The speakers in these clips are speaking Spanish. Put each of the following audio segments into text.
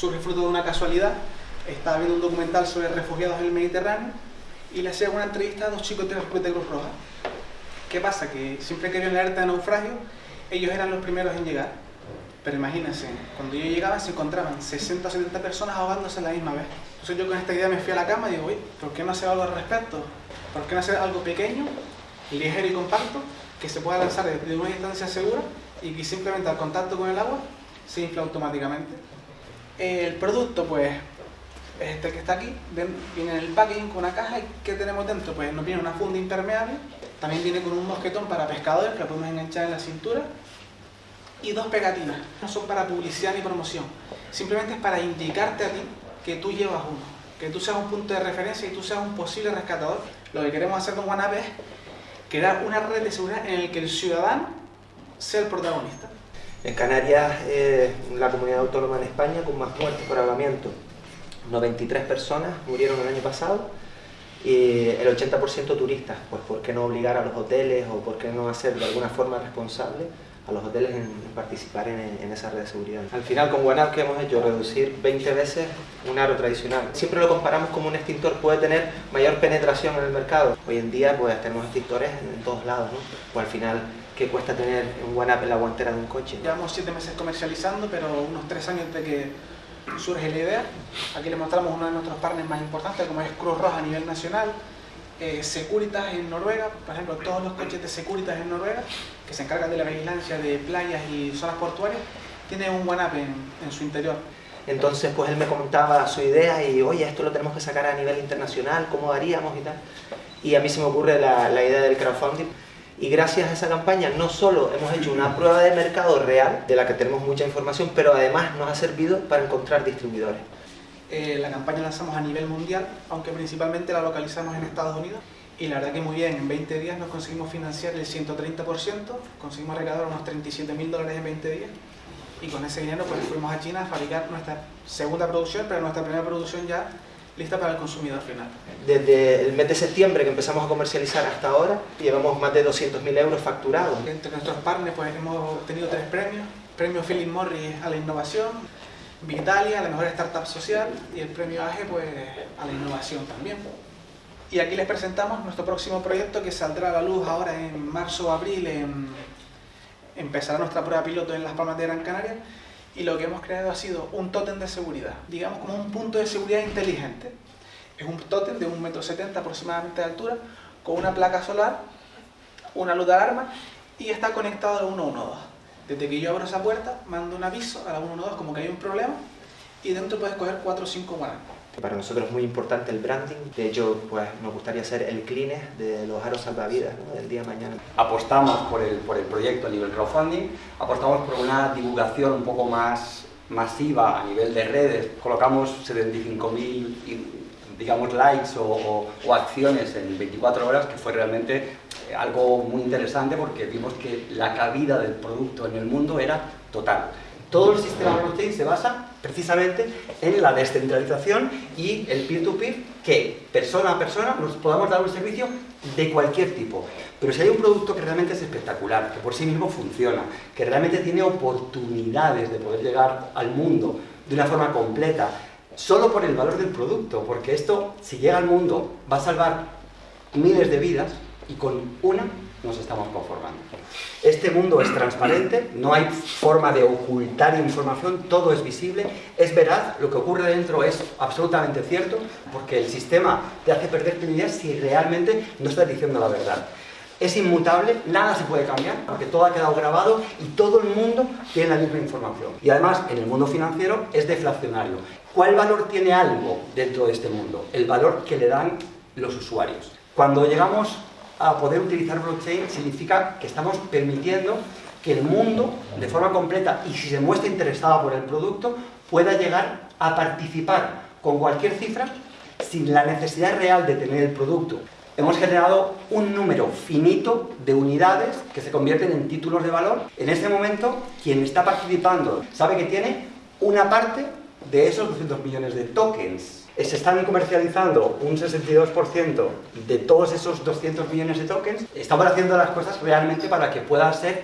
surge fruto de una casualidad. Estaba viendo un documental sobre refugiados en el Mediterráneo y le hacía una entrevista a dos chicos de Cruz Roja. ¿Qué pasa? Que siempre que había una alerta de naufragio, ellos eran los primeros en llegar. Pero imagínense, cuando yo llegaba se encontraban 60 o 70 personas ahogándose a la misma vez. Entonces yo con esta idea me fui a la cama y digo, ¿por qué no hacer algo al respecto? ¿Por qué no hacer algo pequeño, ligero y compacto, que se pueda lanzar desde una distancia segura y que simplemente al contacto con el agua se infla automáticamente? El producto, pues, este que está aquí, viene en el packaging con una caja y ¿qué tenemos dentro? Pues nos viene una funda impermeable, también viene con un mosquetón para pescadores que lo podemos enganchar en la cintura y dos pegatinas. No son para publicidad ni promoción, simplemente es para indicarte a ti que tú llevas uno, que tú seas un punto de referencia y tú seas un posible rescatador. Lo que queremos hacer con OneUp es crear una red de seguridad en la que el ciudadano sea el protagonista. En Canarias es la comunidad autónoma en España con más muertes por ahogamiento. 93 personas murieron el año pasado y el 80% turistas. Pues ¿por qué no obligar a los hoteles o por qué no hacer de alguna forma responsable a los hoteles en, participar en, esa red de seguridad. Al final con OneUp que hemos hecho reducir 20 veces un aro tradicional. Siempre lo comparamos como un extintor puede tener mayor penetración en el mercado. Hoy en día pues tenemos extintores en, todos lados, ¿no? Pues al final ¿qué cuesta tener un OneUp en la guantera de un coche? Llevamos 7 meses comercializando, pero unos 3 años de que surge la idea. Aquí le mostramos uno de nuestros partners más importantes, como es Cruz Roja a nivel nacional, eh, Securitas en Noruega, por ejemplo, todos los coches de Securitas en Noruega, que se encargan de la vigilancia de playas y zonas portuarias, tienen un one en, en su interior. Entonces, pues él me comentaba su idea y, oye, esto lo tenemos que sacar a nivel internacional, ¿cómo haríamos y tal? Y a mí se me ocurre la, la idea del crowdfunding y gracias a esa campaña no solo hemos hecho una prueba de mercado real, de la que tenemos mucha información, pero además nos ha servido para encontrar distribuidores. Eh, la campaña la lanzamos a nivel mundial, aunque principalmente la localizamos en Estados Unidos. Y la verdad que muy bien, en 20 días nos conseguimos financiar el 130%, conseguimos recaudar unos 37 mil dólares en 20 días. Y con ese dinero pues fuimos a China a fabricar nuestra segunda producción, pero nuestra primera producción ya lista para el consumidor final. Desde el mes de septiembre que empezamos a comercializar hasta ahora, llevamos más de 200.000 euros facturados. Entre nuestros partners pues, hemos obtenido tres premios. Premio Philip Morris a la innovación, Vitalia a la mejor startup social y el premio AGE pues, a la innovación también. Y aquí les presentamos nuestro próximo proyecto que saldrá a la luz ahora en marzo o abril. empezará nuestra prueba piloto en Las Palmas de Gran Canaria y lo que hemos creado ha sido un tótem de seguridad, digamos como un punto de seguridad inteligente. Es un tótem de 1,70 m aproximadamente de altura, con una placa solar, una luz de alarma y está conectado al 112. Desde que yo abro esa puerta, mando un aviso a la 112 como que hay un problema y dentro puedes coger 4 o 5 guanancos. Para nosotros es muy importante el branding, de hecho pues nos gustaría ser el cleaner de los aros salvavidas del día de mañana. Apostamos por el, por el proyecto a nivel crowdfunding, apostamos por una divulgación un poco más masiva a nivel de redes, colocamos 75.000 digamos likes o, o, acciones en 24 horas que fue realmente algo muy interesante porque vimos que la cabida del producto en el mundo era total. Todo el sistema blockchain se basa precisamente en la descentralización y el peer-to-peer, que persona a persona nos podamos dar un servicio de cualquier tipo. Pero si hay un producto que realmente es espectacular, que por sí mismo funciona, que realmente tiene oportunidades de poder llegar al mundo de una forma completa, solo por el valor del producto, porque esto, si llega al mundo, va a salvar miles de vidas y con una nos estamos conformando. Este mundo es transparente, no hay forma de ocultar información, todo es visible, es verdad, lo que ocurre dentro es absolutamente cierto, porque el sistema te hace perder idea si realmente no estás diciendo la verdad. Es inmutable, nada se puede cambiar, porque todo ha quedado grabado y todo el mundo tiene la misma información. Y además, en el mundo financiero es deflacionario. ¿Cuál valor tiene algo dentro de este mundo? El valor que le dan los usuarios. Cuando llegamos a poder utilizar blockchain significa que estamos permitiendo que el mundo, de forma completa, y si se muestra interesado por el producto, pueda llegar a participar con cualquier cifra sin la necesidad real de tener el producto. Hemos generado un número finito de unidades que se convierten en títulos de valor. En este momento, quien está participando sabe que tiene una parte de esos 200 millones de tokens se están comercializando un 62% de todos esos 200 millones de tokens, estamos haciendo las cosas realmente para que pueda ser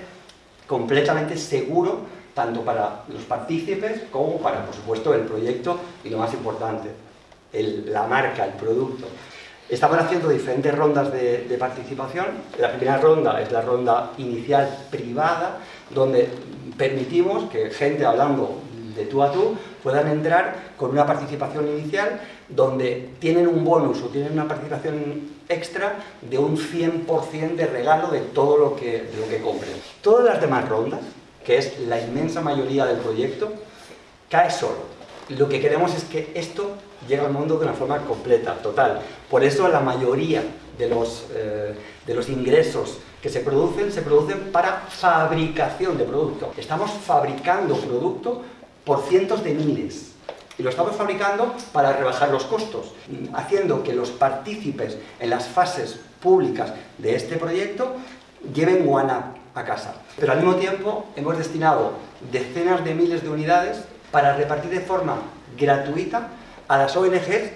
completamente seguro tanto para los partícipes como para, por supuesto, el proyecto y lo más importante, la marca, el producto. Estamos haciendo diferentes rondas de, de, participación. La primera ronda es la ronda inicial privada, donde permitimos que gente hablando de tú a tú puedan entrar con una participación inicial donde tienen un bonus o tienen una participación extra de un 100% de regalo de todo lo que, de lo que compren. Todas las demás rondas, que es la inmensa mayoría del proyecto, cae solo. Lo que queremos es que esto llegue al mundo de una forma completa, total. Por eso la mayoría de los, eh, de los ingresos que se producen, se producen para fabricación de producto. Estamos fabricando producto por cientos de miles. Y lo estamos fabricando para rebajar los costos, haciendo que los partícipes en las fases públicas de este proyecto lleven One a casa. Pero al mismo tiempo hemos destinado decenas de miles de unidades para repartir de forma gratuita a las ONGs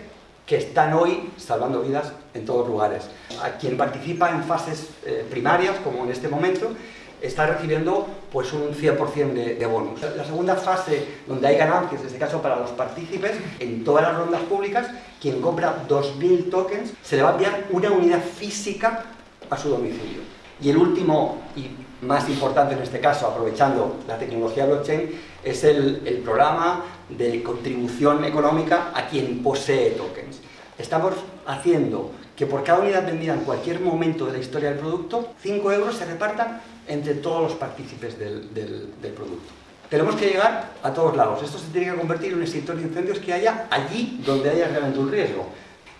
que están hoy salvando vidas en todos lugares. A quien participa en fases eh, primarias, como en este momento, está recibiendo pues un 100% de, de, bonus. La segunda fase, donde hay ganancias, en este caso para los partícipes, en todas las rondas públicas, quien compra 2.000 tokens se le va a enviar una unidad física a su domicilio. Y el último y más importante en este caso, aprovechando la tecnología blockchain, es el, el programa de contribución económica a quien posee tokens. Estamos haciendo que por cada unidad vendida en cualquier momento de la historia del producto, 5 euros se repartan entre todos los partícipes del, producto. Tenemos que llegar a todos lados. Esto se tiene que convertir en un extintor de incendios que haya allí donde haya realmente un riesgo.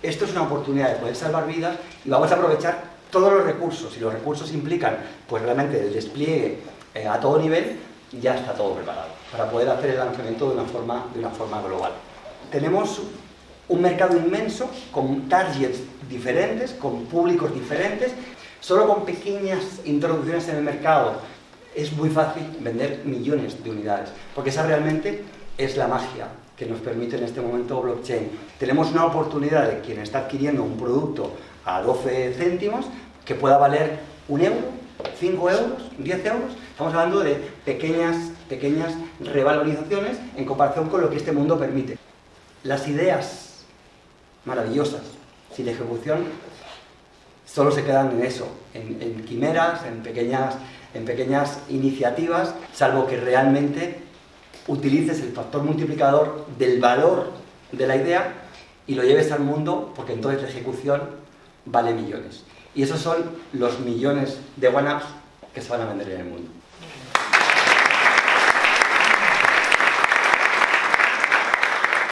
Esto es una oportunidad de poder salvar vidas y vamos a aprovechar todos los recursos. Y los recursos implican, pues realmente el despliegue eh, a todo nivel, ya está todo preparado para poder hacer el lanzamiento de una forma global. Tenemos un mercado inmenso con targets diferentes, con públicos diferentes Solo con pequeñas introducciones en el mercado es muy fácil vender millones de unidades, porque esa realmente es la magia que nos permite en este momento blockchain. Tenemos una oportunidad de quien está adquiriendo un producto a 12 céntimos que pueda valer un euro, 5 euros, 10 euros. Estamos hablando de pequeñas, pequeñas revalorizaciones en comparación con lo que este mundo permite. Las ideas maravillosas, sin ejecución, solo se quedan en eso, en, quimeras, en pequeñas, en pequeñas iniciativas, salvo que realmente utilices el factor multiplicador del valor de la idea y lo lleves al mundo, porque entonces la ejecución vale millones. Y esos son los millones de one que se van a vender en el mundo.